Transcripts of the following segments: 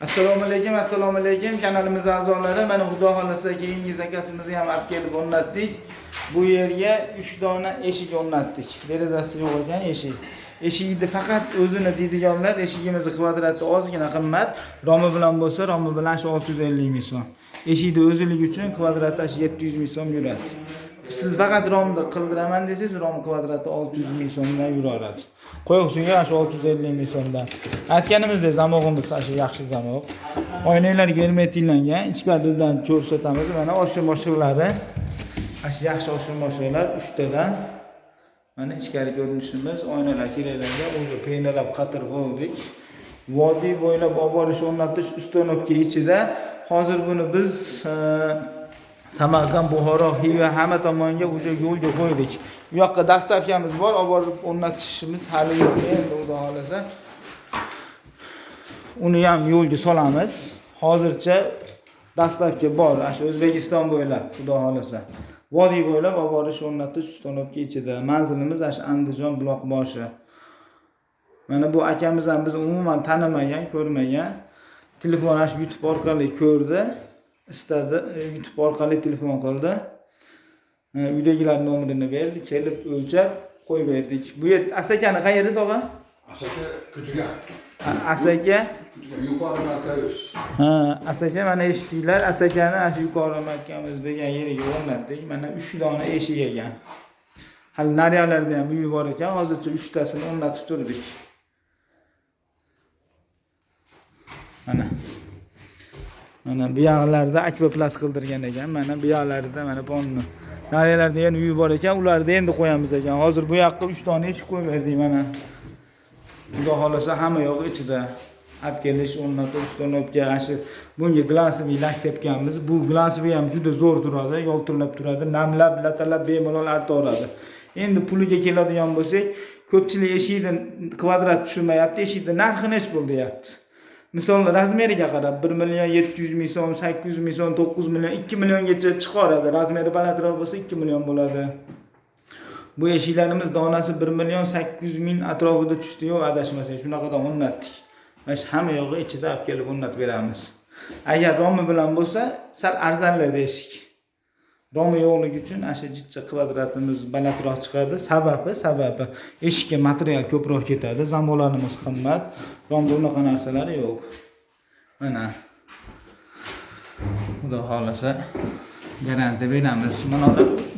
assalomu alaykum assalomu alaykum. Kanalimiz a'zolari mana xudo xohlasa keyingi zakasimizni ham olib kelib o'rnatdik. Bu yerga 3 dona eshik o'rnatdik. Derazasi yo'q ekan eshik. Eshikni faqat o'zini deydiganlar eshigimizni kvadrati ozgina qimmat. Romi bilan bo'lsa romi bilan shu 650 ming so'm. Eshikni o'ziligi uchun kvadrati shu 700 ming so'm yuradi siz faqat romni qildiraman desangiz rom kvadrati 600 ming so'mdan yuraveradi qo'yqushiga shu 650 ming so'mdan aytganimizdek zamog'imiz shu yaxshi zamog' oynalar germetiklangan ichkaridan ko'rsatamiz. Mana oshir moshiqlari shu yaxshi oshir moshiqlar uchtadan. Mana ichkari ko'rinishimiz oynalar keraklangan уже qiynalab qatirib oldik. Vodiy bo'ylab olib borish o'rnatish ustanovka ichida. Hozir buni biz e, samarqand buxoro xiva hamma tomonga уже yo'lga qo'ydik. Bu yoqqa dastavkamiz bor olib borib o'rnatishimiz hali yo'q. Endi xudo xohlasa uni ham yo'lga solamiz. Hozircha dastavka bor. Ana shu o'zbekiston bo'ylab xudo xohlasa. Vodiy bo'ylab olib borish o'rnatish ustanovka ichida manzilimiz ana shu andijon buloqboshi mana bu akamiz ham bizni umuman tanimagan ko'rmagan. Telefon ana shu youtube orqali ko'rdi. Istadi e, youtube orqali telefon qildi. E, uydagilar nomerini berdi. Kelib o'lchab qo'yib berdik bu yer asakani qayeri tog'a Asaka kuchiga. A- asaka. Yuqori markaz. ha asaka mana eshitdinglar. Asakani ana shu yuqori markamiz degan yeriga o'rnatdik. Mana uch dona eshik ekan. Hali nariyalarda ham uyi bor ekan. Hozircha uchtasini o'rnatib turdik. Mana mana bu yoqlarda akvaplast qildirgan ekan. Mana bu yoqlarida mana ponni nariyalarda yana uyi bor ekan ularni endi qo'yamiz ekan. Hozir bu yoqqa uch dona eshik qo'yib berdik mana. Xudo xohlasa hamma yoq ichida. Olib kelish o'rnatib ustanobga ana shu bunga glasовый lak sepganmiz bu glasовый ham juda zo'r turadi yoltirlab turadi. Namlab latalab bemalol artaveradi endi puliga keladigan bo'lsak ko'pchilik eshikni kvadrat tushunmayapti eshikni narxi nech pul deyapti? Misol razmeriga qarab bir million yetti yuz ming so'm sakkiz yuz ming so'm to'qqiz million ikki milliongacha chiqaradi. Razmeri balandroq bo'lsa ikki million bo'ladi. Bu eshiklarimiz donasi bir million sakkiz yuz ming atrofida tushdiyu adashmasak shunaqadan o'rnatdik. Mana shu hamma yog'i ichida olib kelib o'rnatib beramiz. Agar romi bilan bo'lsa sal arzonladi eshik. Romi yo'qligi uchun ana shu kvadratimiz balandroq chiqadi. Sababi sababi eshikka material ko'proq ketadi zamolarimiz qimmat romda unaqa narsalar yo'q. Mana. Xudo xohlasa garantiya beramiz. Mana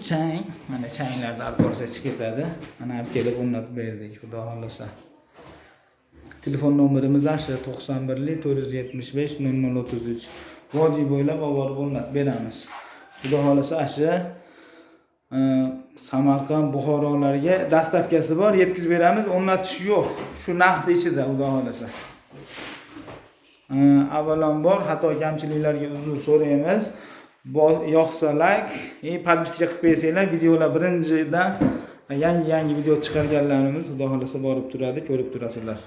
chang mana changlarni olib borsa ketadi. Mana olib kelib o'rnatib berdik xudo xohlasa. Telefon nomerimiz asha to'qson birlik to'rt yuz yetmish besh nol nol o'ttiz uch. Vodiy bo'ylab olib borib o'rnatib beramiz. Xudo xohlasa ana shu e, samarqand buxorolarga dastlabkasi bor yetkazib beramiz. O'rnatish yo'q. Shu narxni ichida xudo xohlasa. E, avvalambor xato kamchiliklarga uzr so'raymiz. Yoqsa layk и подписка qilib qo'ysanglar videolar birinchidan yangi yangi video chiqarganlarimiz xudo xohlasa borib turadi ko'rib turasizlar.